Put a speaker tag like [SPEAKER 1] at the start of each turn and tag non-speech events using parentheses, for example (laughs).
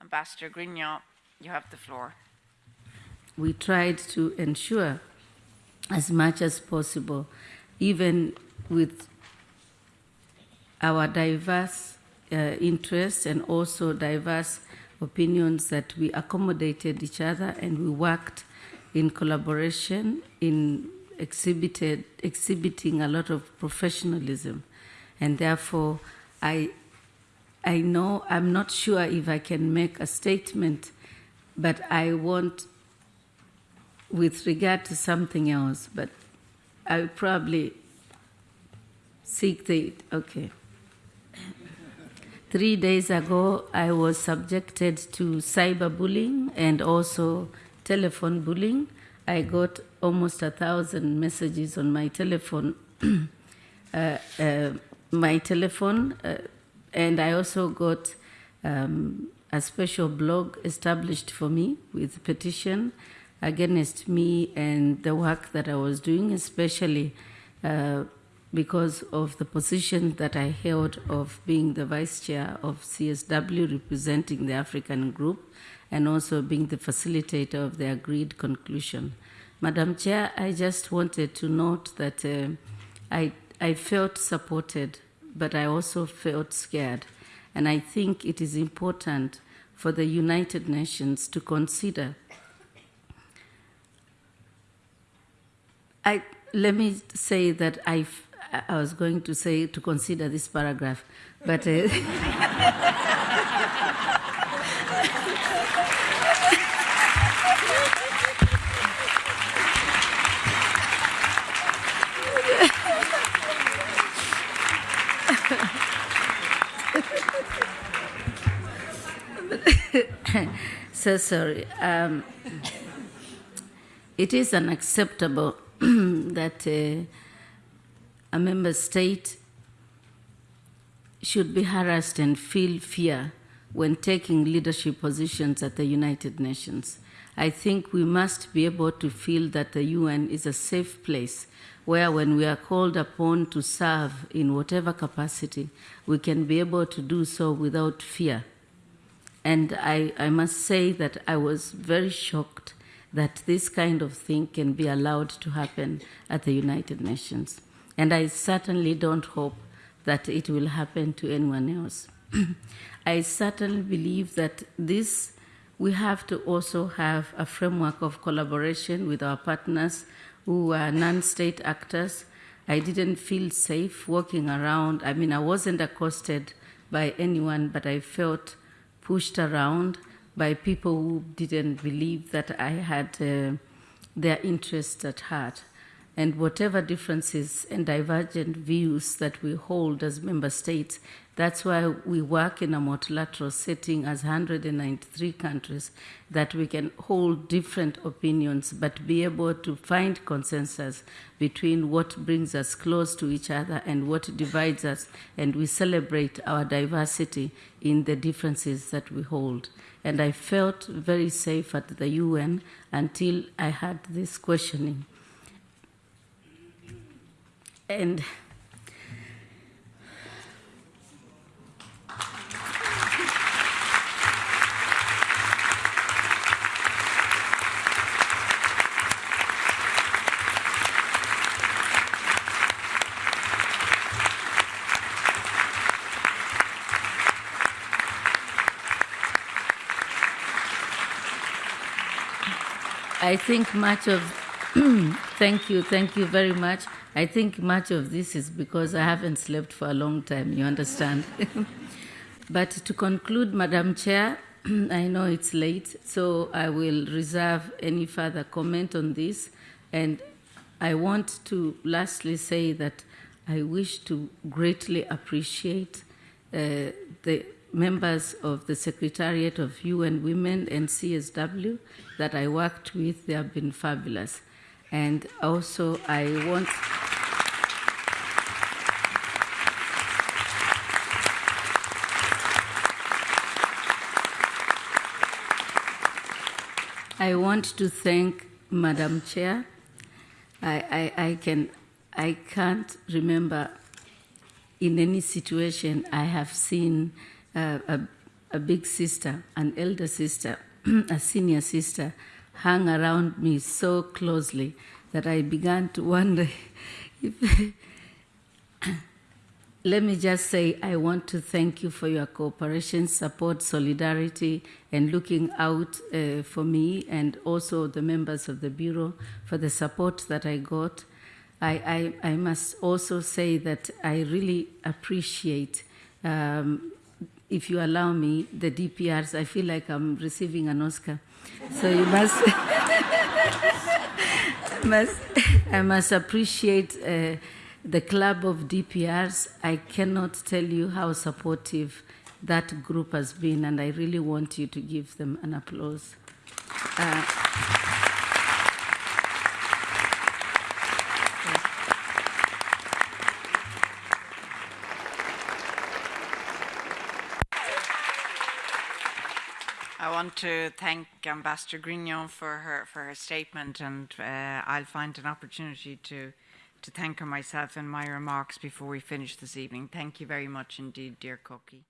[SPEAKER 1] Ambassador Grignon, you have the floor.
[SPEAKER 2] We tried to ensure as much as possible, even with our diverse uh, interests and also diverse opinions, that we accommodated each other and we worked in collaboration in exhibited exhibiting a lot of professionalism and therefore i i know i'm not sure if i can make a statement but i want with regard to something else but i will probably seek the okay. Three days ago i was subjected to cyberbullying and also telephone bullying. I got almost a thousand messages on my telephone, (clears throat) uh, uh, my telephone, uh, and I also got um, a special blog established for me with petition against me and the work that I was doing, especially uh, because of the position that I held of being the vice chair of CSW representing the African group and also being the facilitator of the agreed conclusion. Madam Chair, I just wanted to note that uh, I, I felt supported, but I also felt scared. And I think it is important for the United Nations to consider. I, let me say that I, I was going to say to consider this paragraph, but. Uh, (laughs) (coughs) so sorry. Um, it is unacceptable (coughs) that uh, a member state should be harassed and feel fear when taking leadership positions at the United Nations. I think we must be able to feel that the UN is a safe place where, when we are called upon to serve in whatever capacity, we can be able to do so without fear. And I, I must say that I was very shocked that this kind of thing can be allowed to happen at the United Nations. And I certainly don't hope that it will happen to anyone else. (clears throat) I certainly believe that this, we have to also have a framework of collaboration with our partners who are non state actors. I didn't feel safe walking around. I mean, I wasn't accosted by anyone, but I felt pushed around by people who didn't believe that I had uh, their interests at heart. And whatever differences and divergent views that we hold as member states, that's why we work in a multilateral setting as 193 countries, that we can hold different opinions but be able to find consensus between what brings us close to each other and what divides us, and we celebrate our diversity in the differences that we hold. And I felt very safe at the UN until I had this questioning. And I think much of, (clears throat) thank you, thank you very much. I think much of this is because I haven't slept for a long time, you understand? (laughs) but to conclude, Madam Chair, (clears throat) I know it's late, so I will reserve any further comment on this. And I want to lastly say that I wish to greatly appreciate uh, the members of the Secretariat of UN Women and CSW that I worked with. They have been fabulous. And also, I want. I want to thank Madam Chair. I, I, I, can, I can't remember in any situation I have seen uh, a, a big sister, an elder sister, (clears throat) a senior sister hung around me so closely that I began to wonder (laughs) if. Let me just say, I want to thank you for your cooperation, support, solidarity, and looking out uh, for me and also the members of the Bureau for the support that I got. I, I, I must also say that I really appreciate, um, if you allow me, the DPRs. I feel like I'm receiving an Oscar. So you must, (laughs) must I must appreciate. Uh, the club of DPRs, I cannot tell you how supportive that group has been, and I really want you to give them an applause. Uh,
[SPEAKER 1] I want to thank Ambassador Grignon for her for her statement, and uh, I'll find an opportunity to to thank her myself in my remarks before we finish this evening. Thank you very much indeed, dear Koki.